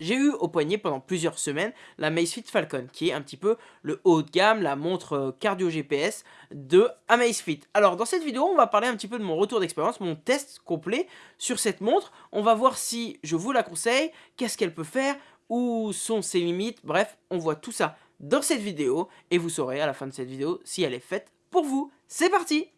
J'ai eu au poignet pendant plusieurs semaines la Amazfit Falcon, qui est un petit peu le haut de gamme, la montre euh, cardio GPS de Amazfit. Alors dans cette vidéo, on va parler un petit peu de mon retour d'expérience, mon test complet sur cette montre. On va voir si je vous la conseille, qu'est-ce qu'elle peut faire, où sont ses limites, bref, on voit tout ça dans cette vidéo et vous saurez à la fin de cette vidéo si elle est faite pour vous. C'est parti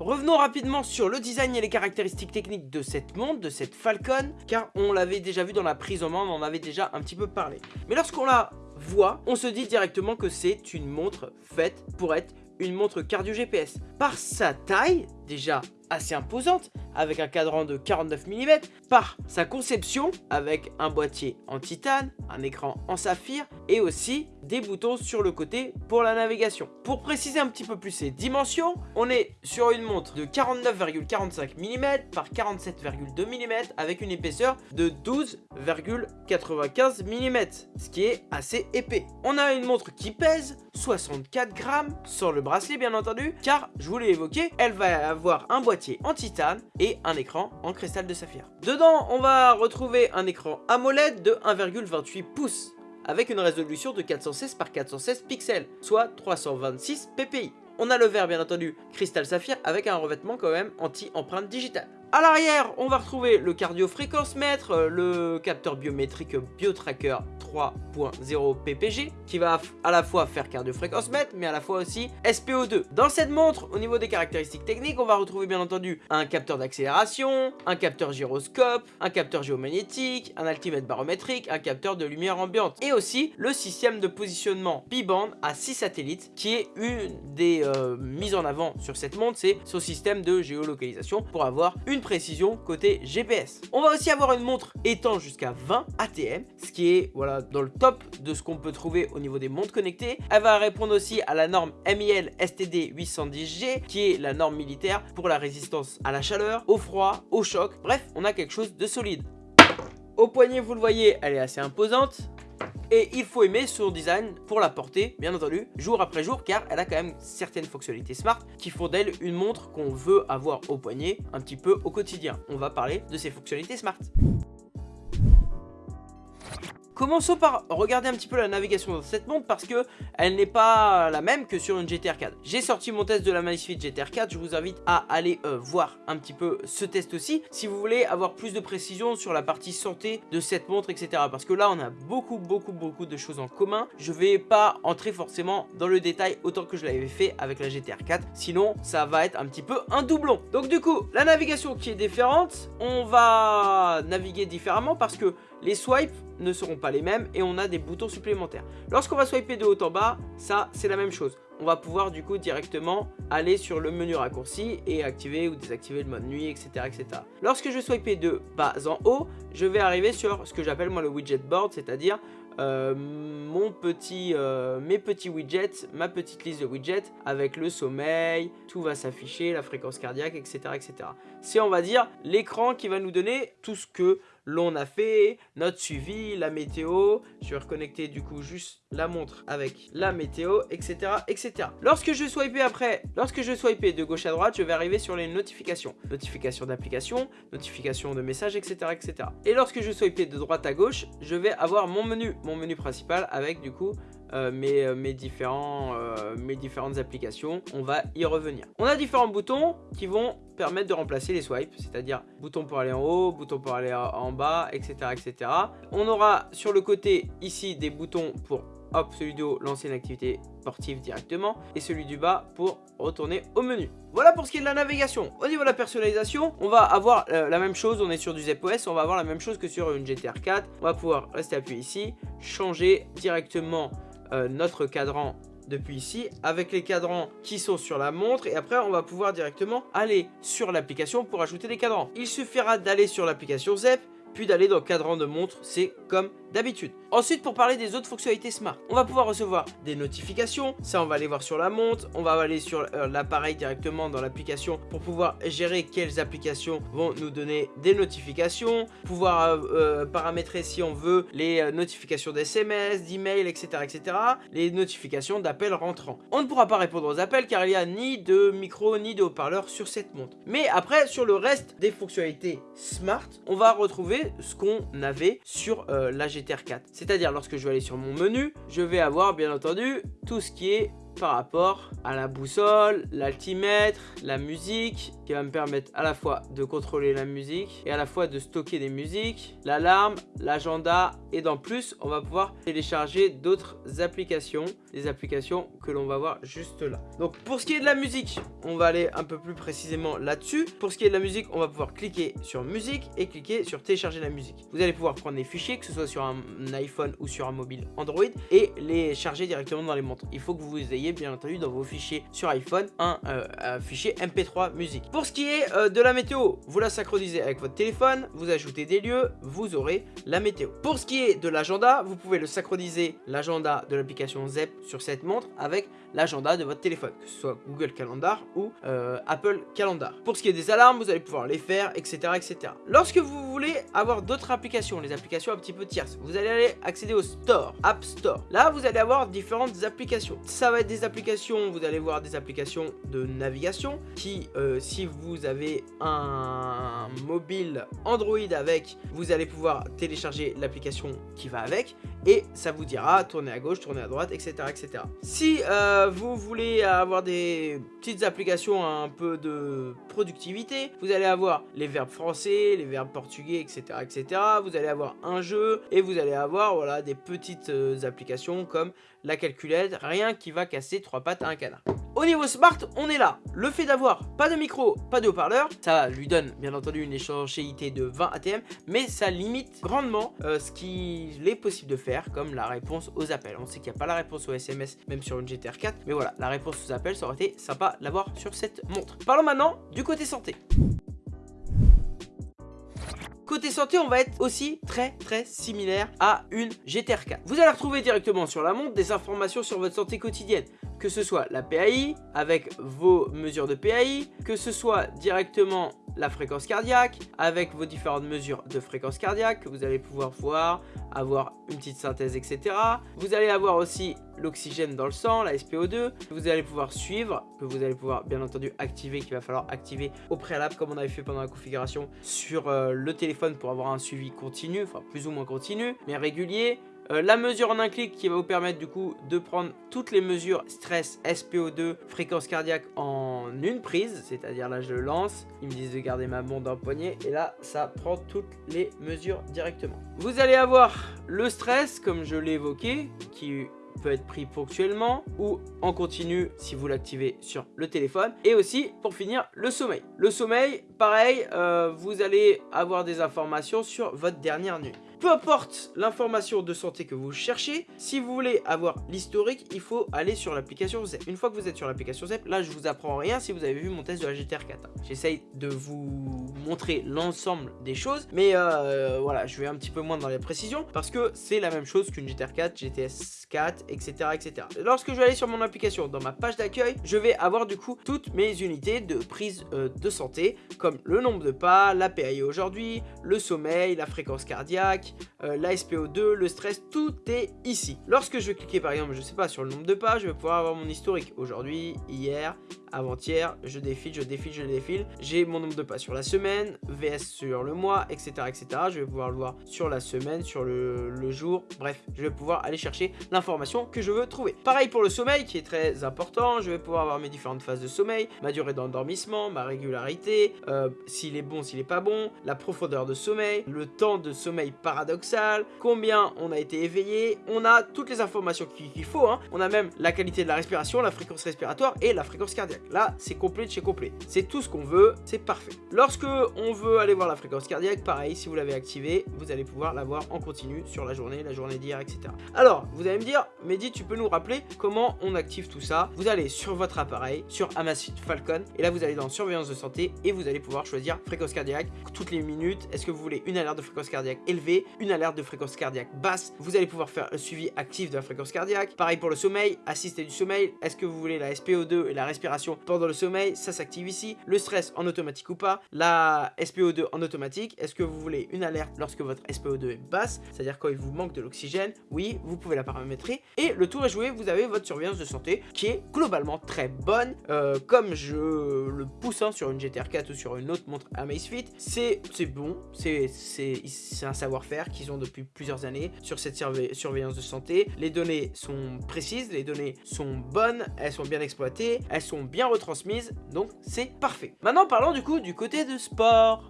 Revenons rapidement sur le design et les caractéristiques techniques de cette montre, de cette Falcon, car on l'avait déjà vu dans la prise en main, on en avait déjà un petit peu parlé. Mais lorsqu'on la voit, on se dit directement que c'est une montre faite pour être une montre cardio GPS. Par sa taille, déjà assez imposante, avec un cadran de 49 mm, par sa conception, avec un boîtier en titane, un écran en saphir, et aussi des boutons sur le côté pour la navigation. Pour préciser un petit peu plus ses dimensions, on est sur une montre de 49,45 mm par 47,2 mm avec une épaisseur de 12,95 mm, ce qui est assez épais. On a une montre qui pèse 64 grammes, sans le bracelet bien entendu, car je vous l'ai évoqué, elle va avoir un boîtier en titane et un écran en cristal de saphir. Dedans, on va retrouver un écran AMOLED de 1,28 pouces avec une résolution de 416 par 416 pixels, soit 326 ppi. On a le verre bien entendu cristal saphir avec un revêtement quand même anti-empreinte digitale. A l'arrière, on va retrouver le cardio fréquence mètre, le capteur biométrique BioTracker 3.0 PPG qui va à la fois faire cardio fréquence mètre mais à la fois aussi SPO2. Dans cette montre, au niveau des caractéristiques techniques, on va retrouver bien entendu un capteur d'accélération, un capteur gyroscope, un capteur géomagnétique, un altimètre barométrique, un capteur de lumière ambiante et aussi le système de positionnement B-band à 6 satellites qui est une des euh, mises en avant sur cette montre, c'est son système de géolocalisation pour avoir une précision côté GPS. On va aussi avoir une montre étant jusqu'à 20 ATM, ce qui est voilà dans le top de ce qu'on peut trouver au niveau des montres connectées. Elle va répondre aussi à la norme MIL STD 810G, qui est la norme militaire pour la résistance à la chaleur, au froid, au choc. Bref, on a quelque chose de solide. Au poignet, vous le voyez, elle est assez imposante. Et il faut aimer son design pour la porter, bien entendu, jour après jour, car elle a quand même certaines fonctionnalités smart qui font d'elle une montre qu'on veut avoir au poignet un petit peu au quotidien. On va parler de ses fonctionnalités smart. Commençons par regarder un petit peu la navigation dans cette montre parce que elle n'est pas la même que sur une GTR 4. J'ai sorti mon test de la Magnifique GTR 4, je vous invite à aller euh, voir un petit peu ce test aussi si vous voulez avoir plus de précision sur la partie santé de cette montre etc. Parce que là on a beaucoup beaucoup beaucoup de choses en commun. Je vais pas entrer forcément dans le détail autant que je l'avais fait avec la GTR 4, sinon ça va être un petit peu un doublon. Donc du coup, la navigation qui est différente, on va naviguer différemment parce que les swipes ne seront pas les mêmes et on a des boutons supplémentaires. Lorsqu'on va swiper de haut en bas, ça c'est la même chose. On va pouvoir du coup directement aller sur le menu raccourci et activer ou désactiver le mode nuit, etc. etc. Lorsque je swipe de bas en haut, je vais arriver sur ce que j'appelle moi le widget board, c'est-à-dire euh, mon petit, euh, mes petits widgets, ma petite liste de widgets avec le sommeil, tout va s'afficher, la fréquence cardiaque, etc. etc. C'est on va dire l'écran qui va nous donner tout ce que l'on a fait, notre suivi, la météo, je vais reconnecter du coup juste la montre avec la météo, etc. etc. Lorsque je swipe après, lorsque je swipe de gauche à droite, je vais arriver sur les notifications. Notifications d'application, notifications de messages, etc. etc. Et lorsque je swipe de droite à gauche, je vais avoir mon menu, mon menu principal avec du coup euh, euh, mes, euh, mes différentes applications. On va y revenir. On a différents boutons qui vont permettre de remplacer les swipes, c'est-à-dire bouton pour aller en haut, bouton pour aller en bas, etc. etc. On aura sur le côté ici des boutons pour hop, celui du haut, lancer une activité sportive directement, et celui du bas pour retourner au menu. Voilà pour ce qui est de la navigation. Au niveau de la personnalisation, on va avoir la même chose, on est sur du ZepOS, on va avoir la même chose que sur une GTR 4. On va pouvoir rester appuyé ici, changer directement euh, notre cadran depuis ici avec les cadrans qui sont sur la montre et après on va pouvoir directement aller sur l'application pour ajouter des cadrans. Il suffira d'aller sur l'application ZEP puis d'aller dans le cadran de montre, c'est comme d'habitude. Ensuite, pour parler des autres fonctionnalités smart, on va pouvoir recevoir des notifications, ça on va aller voir sur la montre, on va aller sur euh, l'appareil directement dans l'application pour pouvoir gérer quelles applications vont nous donner des notifications, pouvoir euh, euh, paramétrer si on veut les notifications d'SMS, d'email, etc., etc., les notifications d'appels rentrants. On ne pourra pas répondre aux appels car il n'y a ni de micro ni de haut-parleur sur cette montre. Mais après, sur le reste des fonctionnalités smart, on va retrouver ce qu'on avait sur la GTR 4. C'est-à-dire lorsque je vais aller sur mon menu, je vais avoir bien entendu tout ce qui est par rapport à la boussole, l'altimètre, la musique, qui va me permettre à la fois de contrôler la musique et à la fois de stocker des musiques, l'alarme, l'agenda et dans plus, on va pouvoir télécharger d'autres applications, des applications que l'on va voir juste là. Donc pour ce qui est de la musique, on va aller un peu plus précisément là-dessus. Pour ce qui est de la musique, on va pouvoir cliquer sur musique et cliquer sur télécharger la musique. Vous allez pouvoir prendre des fichiers, que ce soit sur un iPhone ou sur un mobile Android et les charger directement dans les montres. Il faut que vous ayez bien entendu dans vos fichiers sur iPhone un, euh, fichier MP3 musique. Pour ce qui est euh, de la météo, vous la synchronisez avec votre téléphone, vous ajoutez des lieux, vous aurez la météo. Pour ce qui est de l'agenda, vous pouvez le synchroniser l'agenda de l'application ZEP sur cette montre avec l'agenda de votre téléphone, que ce soit Google Calendar ou euh, Apple Calendar. Pour ce qui est des alarmes, vous allez pouvoir les faire, etc. etc. Lorsque vous voulez avoir d'autres applications, les applications un petit peu tierces, vous allez aller accéder au Store, App Store. Là, vous allez avoir différentes applications. Ça va être des applications, vous allez voir des applications de navigation qui, euh, si vous avez un mobile Android avec, vous allez pouvoir télécharger l'application qui va avec et ça vous dira tourner à gauche, tourner à droite, etc. etc. Si euh, vous voulez avoir des petites applications un peu de productivité, vous allez avoir les verbes français, les verbes portugais, etc. etc. Vous allez avoir un jeu et vous allez avoir voilà, des petites euh, applications comme la calculette, rien qui va casser trois pattes à un canard. Au niveau smart, on est là. Le fait d'avoir pas de micro, pas de haut-parleur, ça lui donne bien entendu une échangeabilité de 20 ATM, mais ça limite grandement euh, ce qu'il est possible de faire, comme la réponse aux appels. On sait qu'il n'y a pas la réponse aux SMS, même sur une GTR 4, mais voilà, la réponse aux appels, ça aurait été sympa l'avoir sur cette montre. Parlons maintenant du côté santé. Côté santé, on va être aussi très très similaire à une GTR 4. Vous allez retrouver directement sur la montre des informations sur votre santé quotidienne que ce soit la PAI avec vos mesures de PAI, que ce soit directement la fréquence cardiaque avec vos différentes mesures de fréquence cardiaque que vous allez pouvoir voir, avoir une petite synthèse, etc. Vous allez avoir aussi l'oxygène dans le sang, la SPO2, que vous allez pouvoir suivre, que vous allez pouvoir bien entendu activer, qu'il va falloir activer au préalable comme on avait fait pendant la configuration sur euh, le téléphone pour avoir un suivi continu, enfin plus ou moins continu, mais régulier. Euh, la mesure en un clic qui va vous permettre du coup de prendre toutes les mesures stress, SPO2, fréquence cardiaque en une prise, c'est-à-dire là je lance, ils me disent de garder ma montre le poignet et là ça prend toutes les mesures directement. Vous allez avoir le stress comme je l'ai évoqué qui peut être pris ponctuellement ou en continu si vous l'activez sur le téléphone. Et aussi, pour finir, le sommeil. Le sommeil, pareil, euh, vous allez avoir des informations sur votre dernière nuit. Peu importe l'information de santé que vous cherchez, si vous voulez avoir l'historique, il faut aller sur l'application ZEP. Une fois que vous êtes sur l'application ZEP, là je vous apprends rien si vous avez vu mon test de la GTR 4. J'essaye de vous montrer l'ensemble des choses, mais euh, voilà, je vais un petit peu moins dans les précisions parce que c'est la même chose qu'une GTR 4, GTS 4, etc., etc. Lorsque je vais aller sur mon application, dans ma page d'accueil, je vais avoir du coup toutes mes unités de prise euh, de santé, comme le nombre de pas, la PAI aujourd'hui, le sommeil, la fréquence cardiaque, euh, la SPO2, le stress, tout est ici. Lorsque je vais cliquer par exemple, je sais pas, sur le nombre de pas, je vais pouvoir avoir mon historique. Aujourd'hui, hier, avant-hier, je défile, je défile, je défile. J'ai mon nombre de pas sur la semaine, VS sur le mois, etc. etc. Je vais pouvoir le voir sur la semaine, sur le, jour. Bref, je vais pouvoir aller chercher l'information que je veux trouver. Pareil pour le sommeil qui est très important. Je vais pouvoir avoir mes différentes phases de sommeil, ma durée d'endormissement, ma régularité, euh, s'il est bon, s'il est pas bon, la profondeur de sommeil, le temps de sommeil par paradoxal, combien on a été éveillé, on a toutes les informations qu'il faut, hein. on a même la qualité de la respiration, la fréquence respiratoire et la fréquence cardiaque. Là, c'est complet de chez complet. C'est tout ce qu'on veut, c'est parfait. Lorsque on veut aller voir la fréquence cardiaque, pareil, si vous l'avez activé, vous allez pouvoir la voir en continu sur la journée, la journée d'hier, etc. Alors, vous allez me dire, Mehdi, tu peux nous rappeler comment on active tout ça? Vous allez sur votre appareil, sur Amazfit Falcon, et là vous allez dans surveillance de santé et vous allez pouvoir choisir fréquence cardiaque toutes les minutes. Est-ce que vous voulez une alerte de fréquence cardiaque élevée, une alerte de fréquence cardiaque basse Vous allez pouvoir faire un suivi actif de la fréquence cardiaque. Pareil pour le sommeil, assister du sommeil. Est-ce que vous voulez la SPO2 et la respiration pendant le sommeil? Ça s'active ici. Le stress en automatique ou pas? La SPO2 en automatique. Est-ce que vous voulez une alerte lorsque votre SPO2 est basse C'est-à-dire quand il vous manque de l'oxygène? Oui, vous pouvez la paramétrer. Et le tour est joué, vous avez votre surveillance de santé qui est globalement très bonne. Euh, comme je le pousse hein, sur une GTR 4 ou sur une autre montre Amazfit, c'est bon, c'est un savoir-faire qu'ils ont depuis plusieurs années sur cette surveillance de santé. Les données sont précises, les données sont bonnes, elles sont bien exploitées, elles sont bien retransmises, donc c'est parfait. Maintenant parlons du coup du côté de sport.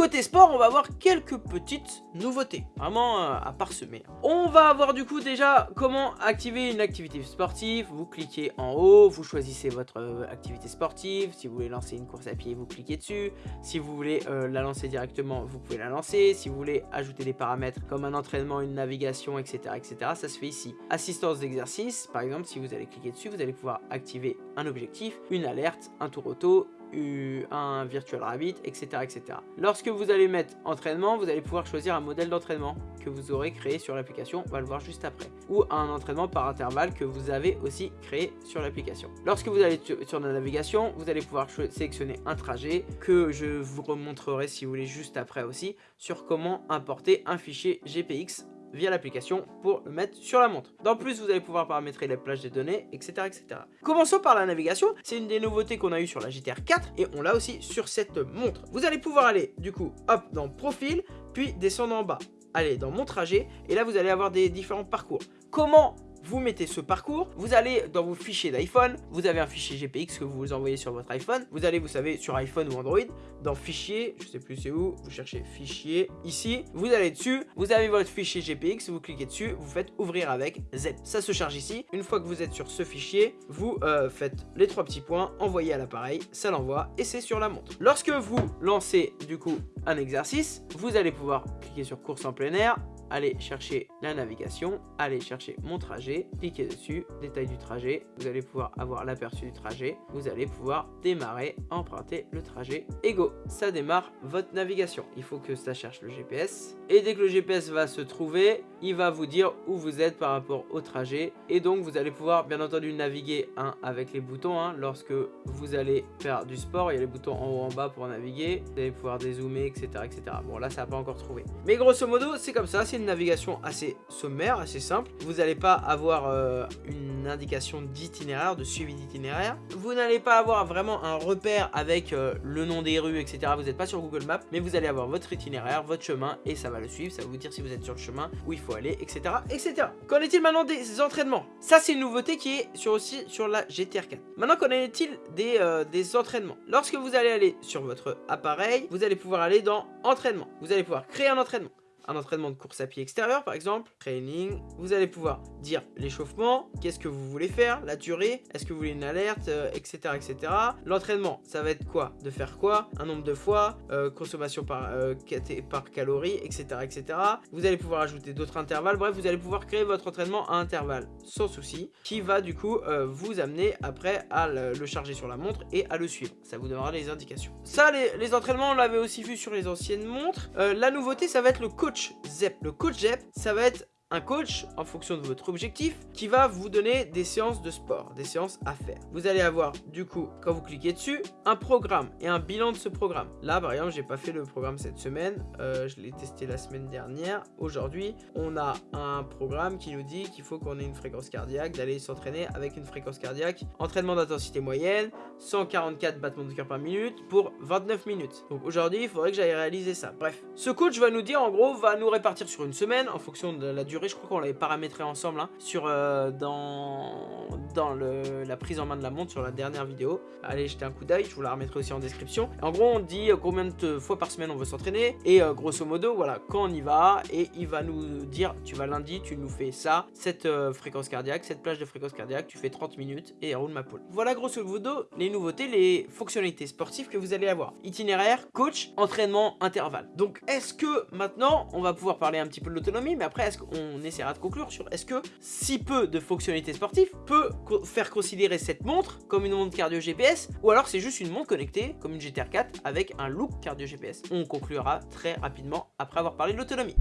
Côté sport, on va avoir quelques petites nouveautés, vraiment euh, à parsemer. On va avoir du coup déjà comment activer une activité sportive. Vous cliquez en haut, vous choisissez votre euh, activité sportive. Si vous voulez lancer une course à pied, vous cliquez dessus. Si vous voulez euh, la lancer directement, vous pouvez la lancer. Si vous voulez ajouter des paramètres comme un entraînement, une navigation, etc., etc., ça se fait ici. Assistance d'exercice, par exemple, si vous allez cliquer dessus, vous allez pouvoir activer un objectif, une alerte, un tour auto, un virtual rabbit, etc., etc. Lorsque vous allez mettre entraînement, vous allez pouvoir choisir un modèle d'entraînement que vous aurez créé sur l'application, on va le voir juste après, ou un entraînement par intervalle que vous avez aussi créé sur l'application. Lorsque vous allez sur la navigation, vous allez pouvoir sélectionner un trajet que je vous remontrerai si vous voulez juste après aussi sur comment importer un fichier GPX via l'application pour le mettre sur la montre. Dans plus, vous allez pouvoir paramétrer les plages des données, etc. etc. Commençons par la navigation. C'est une des nouveautés qu'on a eu sur la GTR 4 et on l'a aussi sur cette montre. Vous allez pouvoir aller du coup, hop, dans profil, puis descendre en bas. Allez dans mon trajet et là vous allez avoir des différents parcours. Comment vous mettez ce parcours, vous allez dans vos fichiers d'iPhone, vous avez un fichier GPX que vous envoyez sur votre iPhone, vous allez, vous savez, sur iPhone ou Android, dans fichier, je sais plus c'est où, vous cherchez fichier, ici, vous allez dessus, vous avez votre fichier GPX, vous cliquez dessus, vous faites ouvrir avec Z. Ça se charge ici, une fois que vous êtes sur ce fichier, vous euh, faites les trois petits points, envoyez à l'appareil, ça l'envoie et c'est sur la montre. Lorsque vous lancez du coup un exercice, vous allez pouvoir cliquer sur course en plein air, allez chercher la navigation, allez chercher mon trajet, cliquez dessus, détail du trajet, vous allez pouvoir avoir l'aperçu du trajet, vous allez pouvoir démarrer, emprunter le trajet et go, ça démarre votre navigation. Il faut que ça cherche le GPS et dès que le GPS va se trouver, il va vous dire où vous êtes par rapport au trajet et donc vous allez pouvoir bien entendu naviguer hein, avec les boutons hein, lorsque vous allez faire du sport, il y a les boutons en haut en bas pour naviguer, vous allez pouvoir dézoomer etc etc. Bon là ça n'a pas encore trouvé. Mais grosso modo c'est comme ça, navigation assez sommaire, assez simple. Vous n'allez pas avoir euh, une indication d'itinéraire, de suivi d'itinéraire. Vous n'allez pas avoir vraiment un repère avec euh, le nom des rues, etc. Vous n'êtes pas sur Google Maps, mais vous allez avoir votre itinéraire, votre chemin, et ça va le suivre. Ça va vous dire si vous êtes sur le chemin, où il faut aller, etc. etc. Qu'en est-il maintenant des entraînements? Ça, c'est une nouveauté qui est sur aussi sur la GTR 4. Maintenant, qu'en est-il des, euh, des entraînements? Lorsque vous allez aller sur votre appareil, vous allez pouvoir aller dans entraînement. Vous allez pouvoir créer un entraînement un entraînement de course à pied extérieur par exemple, training, vous allez pouvoir dire l'échauffement, qu'est-ce que vous voulez faire, la durée, est-ce que vous voulez une alerte, etc. Euh, etc. L'entraînement, ça va être quoi? De faire quoi? Un nombre de fois, euh, consommation par, euh, par calorie, etc. etc. Vous allez pouvoir ajouter d'autres intervalles, bref, vous allez pouvoir créer votre entraînement à intervalles sans souci, qui va du coup vous amener après à le, charger sur la montre et à le suivre. Ça vous donnera les indications. Ça, les, les entraînements, on l'avait aussi vu sur les anciennes montres. la nouveauté, ça va être le coach ZEP. Le coach ZEP, ça va être un coach en fonction de votre objectif qui va vous donner des séances de sport, des séances à faire. Vous allez avoir du coup, quand vous cliquez dessus, un programme et un bilan de ce programme. Là par exemple, j'ai pas fait le programme cette semaine, euh, je l'ai testé la semaine dernière. Aujourd'hui, on a un programme qui nous dit qu'il faut qu'on ait une fréquence cardiaque, d'aller s'entraîner avec une fréquence cardiaque, entraînement d'intensité moyenne, 144 battements de cœur par minute pour 29 minutes. Donc aujourd'hui, il faudrait que j'aille réaliser ça. Bref, ce coach va nous dire en gros, va nous répartir sur une semaine en fonction de la durée je crois qu'on l'avait paramétré ensemble hein, sur, euh, dans, dans le, la prise en main de la montre sur la dernière vidéo. Allez jeter un coup d'œil, je vous la remettrai aussi en description. En gros, on dit combien de fois par semaine on veut s'entraîner et grosso modo, voilà, quand on y va et il va nous dire, tu vas lundi, tu nous fais ça, cette fréquence cardiaque, cette plage de fréquence cardiaque, tu fais 30 minutes et roule ma poule. Voilà grosso modo les nouveautés, les fonctionnalités sportives que vous allez avoir. Itinéraire, coach, entraînement, intervalle. Donc est-ce que maintenant, on va pouvoir parler un petit peu de l'autonomie, mais après est-ce qu'on essaiera de conclure sur est-ce que si peu de fonctionnalités sportives peut faire considérer cette montre comme une montre cardio GPS ou alors c'est juste une montre connectée comme une GTR 4 avec un look cardio GPS. On conclura très rapidement après avoir parlé de l'autonomie.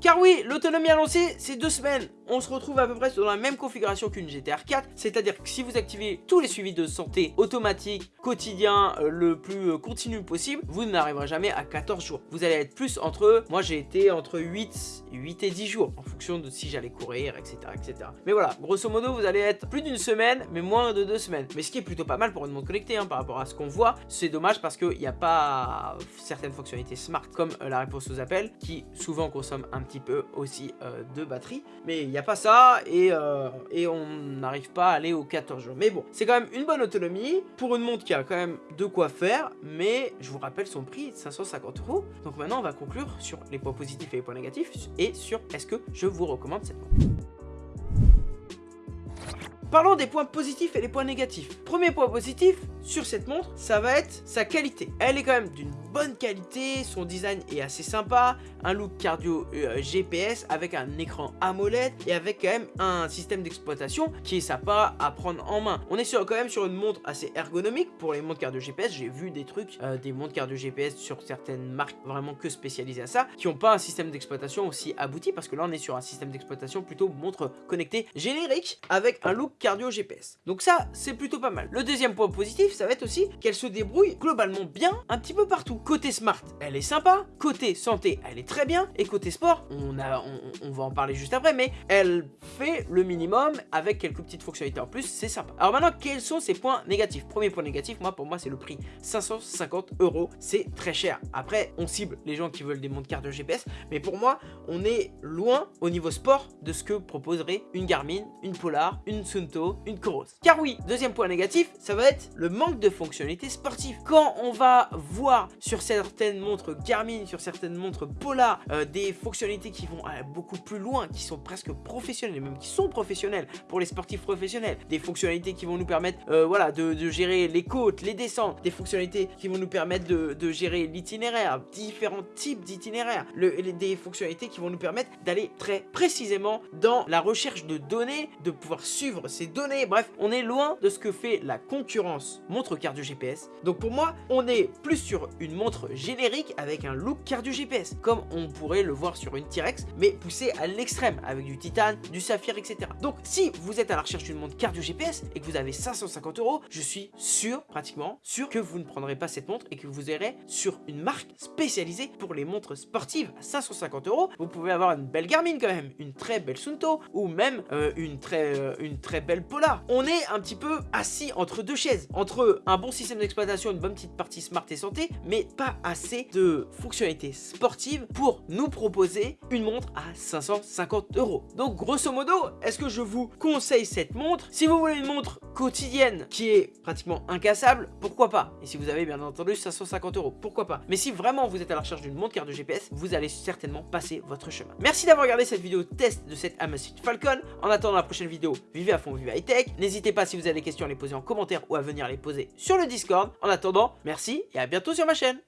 Car oui, l'autonomie annoncée, c'est deux semaines on se retrouve à peu près dans la même configuration qu'une GTR 4, c'est-à-dire que si vous activez tous les suivis de santé automatiques, quotidien, euh, le plus euh, continu possible, vous n'arriverez jamais à 14 jours. Vous allez être plus entre, moi j'ai été entre 8, 8 et 10 jours, en fonction de si j'allais courir, etc., etc. Mais voilà, grosso modo, vous allez être plus d'une semaine, mais moins de deux semaines. Mais ce qui est plutôt pas mal pour une montre connectée, hein, par rapport à ce qu'on voit, c'est dommage parce qu'il n'y a pas certaines fonctionnalités smart, comme euh, la réponse aux appels, qui souvent consomment un petit peu aussi de batterie, mais il pas ça et, euh, et on n'arrive pas à aller aux 14 jours. Mais bon, c'est quand même une bonne autonomie pour une montre qui a quand même de quoi faire, mais je vous rappelle son prix, 550 euros. Donc maintenant, on va conclure sur les points positifs et les points négatifs et sur est-ce que je vous recommande cette montre. Parlons des points positifs et les points négatifs. Premier point positif sur cette montre, ça va être sa qualité. Elle est quand même d'une bonne qualité, son design est assez sympa, un look cardio euh, GPS avec un écran AMOLED et avec quand même un système d'exploitation qui est sympa à prendre en main. On est sur, quand même sur une montre assez ergonomique pour les montres cardio GPS. J'ai vu des trucs, euh, des montres cardio GPS sur certaines marques vraiment que spécialisées à ça, qui n'ont pas un système d'exploitation aussi abouti parce que là on est sur un système d'exploitation plutôt montre connectée générique avec un look cardio GPS. Donc ça, c'est plutôt pas mal. Le deuxième point positif, ça va être aussi qu'elle se débrouille globalement bien un petit peu partout. Côté smart, elle est sympa. Côté santé, elle est très bien. Et côté sport, on, a, on, va en parler juste après, mais elle fait le minimum avec quelques petites fonctionnalités en plus, c'est sympa. Alors maintenant, quels sont ses points négatifs? Premier point négatif, moi pour moi c'est le prix. 550 euros, c'est très cher. Après, on cible les gens qui veulent des montres cardio GPS, mais pour moi, on est loin au niveau sport de ce que proposerait une Garmin, une Polar, une Sunto, une Coros. Car oui, deuxième point négatif, ça va être le manque de fonctionnalités sportives. Quand on va voir sur certaines montres Garmin, sur certaines montres Polar, euh, des fonctionnalités qui vont beaucoup plus loin, qui sont presque professionnelles, même qui sont professionnelles pour les sportifs professionnels, des fonctionnalités qui vont nous permettre euh, voilà, de, gérer les côtes, les descentes, des fonctionnalités qui vont nous permettre de, gérer l'itinéraire, différents types d'itinéraires, des fonctionnalités qui vont nous permettre d'aller très précisément dans la recherche de données, de pouvoir suivre ces données, bref, on est loin de ce que fait la concurrence montre cardio GPS. Donc pour moi, on est plus sur une montre générique avec un look cardio GPS, comme on pourrait le voir sur une T-Rex, mais poussé à l'extrême, avec du titane, du saphir, etc. Donc si vous êtes à la recherche d'une montre cardio GPS et que vous avez 550 euros, je suis sûr, pratiquement sûr, que vous ne prendrez pas cette montre et que vous irez sur une marque spécialisée pour les montres sportives à 550 euros. Vous pouvez avoir une belle Garmin quand même, une très belle Sunto, ou même euh, une, très, euh, une très belle Polar. On est un petit peu assis entre deux chaises, entre un bon système d'exploitation, une bonne petite partie smart et santé, mais pas assez de fonctionnalités sportives pour nous proposer une montre à 550 euros. Donc grosso modo, est-ce que je vous conseille cette montre? Si vous voulez une montre quotidienne qui est pratiquement incassable, pourquoi pas? Et si vous avez bien entendu 550 euros, pourquoi pas? Mais si vraiment vous êtes à la recherche d'une montre carte de GPS, vous allez certainement passer votre chemin. Merci d'avoir regardé cette vidéo test de cette Amazfit Falcon. En attendant la prochaine vidéo, vivez à fond, vivez high tech. N'hésitez pas si vous avez des questions à les poser en commentaire ou à venir les sur le Discord. En attendant, merci et à bientôt sur ma chaîne.